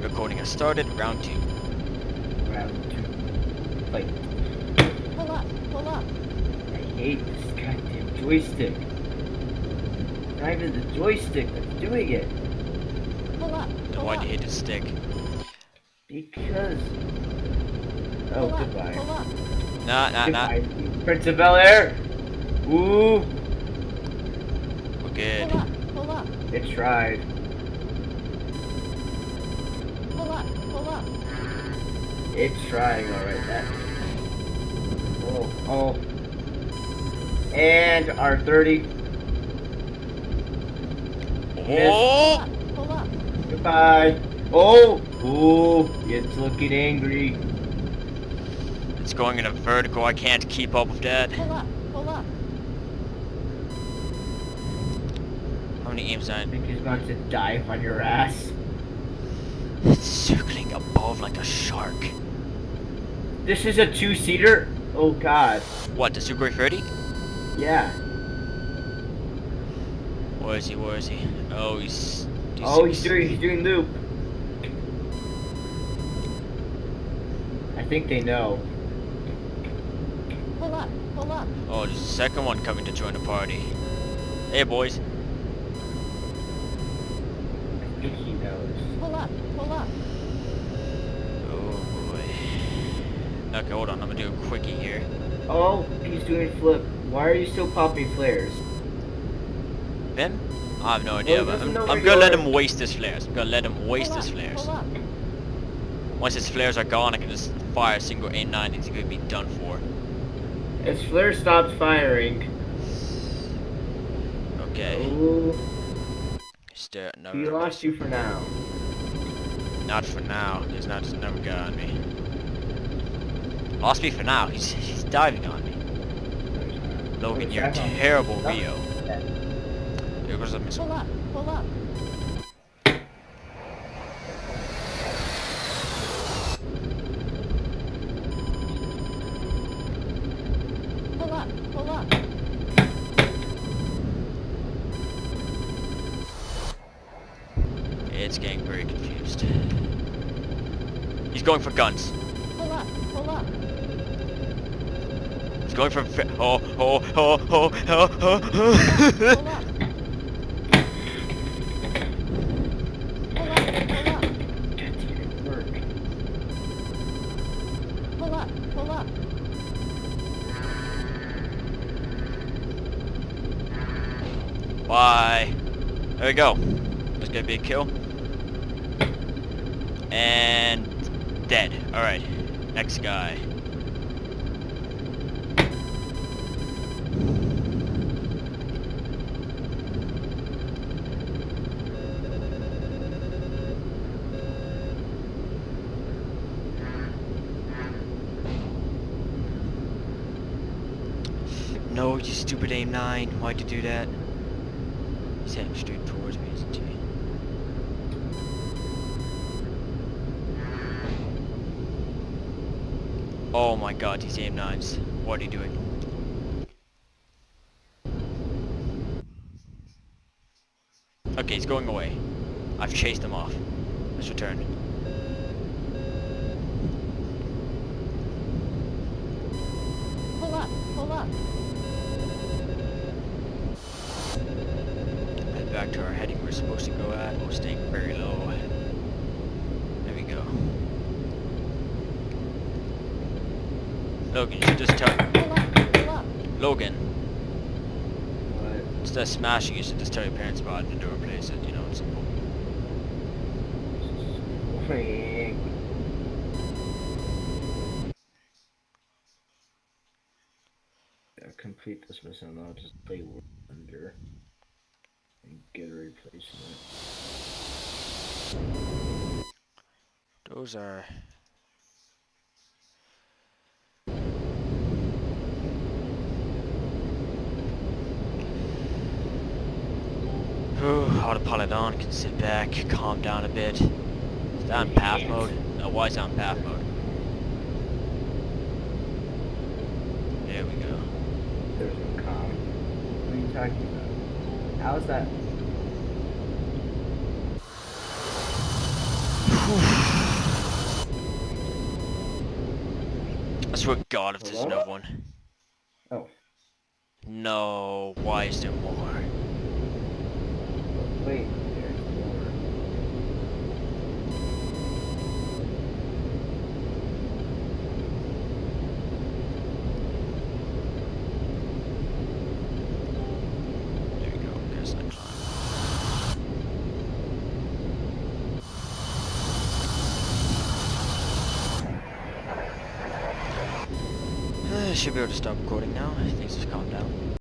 Recording has started. Round two. Round two. Like, Pull up, pull up. I hate this goddamn joystick. Not even the joystick that's doing it. Pull up, Then pull why'd you hit the stick? Because. Oh, Pull up, goodbye. pull up. Nah, nah, nah. Goodbye, Prince of Bel Air. Ooh, We're good. Pull up, pull up. it tried. Pull up, pull up. It's trying, alright. That. Oh, oh. And our 30. Oh! Pull up. pull up. Goodbye. Oh, ooh, it's looking angry. It's going in a vertical. I can't keep up with that. Pull up, pull up. How many aims I on? think he's about to dive on your ass. It's circling above like a shark. This is a two-seater? Oh god. What, the Sukhoi 30? Yeah. Where is he? Where is he? Oh, he's. Oh, he's doing he's doing loop. I think they know. Pull up, pull up. Oh, there's a second one coming to join the party. Hey, boys. I think. Pull up, pull up. Oh boy. Okay, hold on. I'm gonna do a quickie here. Oh, he's doing flip. Why are you still popping flares? Ben? I have no oh, idea, he but I'm, I'm gonna let him waste his flares. I'm gonna let him waste pull his up, flares. Once his flares are gone, I can just fire a single A9 and he's gonna be done for. His flare stopped firing. Okay. Ooh, Stare, uh, no, he lost you for now. Not for now. He's not just never got on me. Lost me for now. He's he's diving on me. Logan, you're terrible Rio. There goes a missile. Pull up, pull up. It's getting very confused. He's going for guns. Pull up, pull up. He's going for oh oh oh oh oh oh. Oh. up. Pull up, pull up. That didn't work. Pull up, pull There we go. That's gonna be a kill. And dead. Alright. Next guy. No, you stupid aim 9. Why'd you do that? He's heading straight towards me, isn't he? Oh my god, these aim 9s. What are you doing? Okay, he's going away. I've chased him off. Let's return. Pull up, pull up. Head back to our heading we're supposed to go at. We're staying very low. There we go. Logan, you should just tell Pull up, pull up. Logan, What? instead of smashing, you should just tell your parents about it and do replace it. You know, it's simple. Wait. Yeah, complete this mission and I'll just play War Thunder and get a replacement. Those are. Ooh, autopilot on, can sit back, calm down a bit. Is that on path mode? No, why is that on path mode? There we go. There's no calm. What are you talking about? How is that? I swear God, if Hello? there's another one. Oh. No, why is there more? Wait, there's. There we go. Uh, should be able to stop recording now. Things have calmed down.